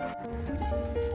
Música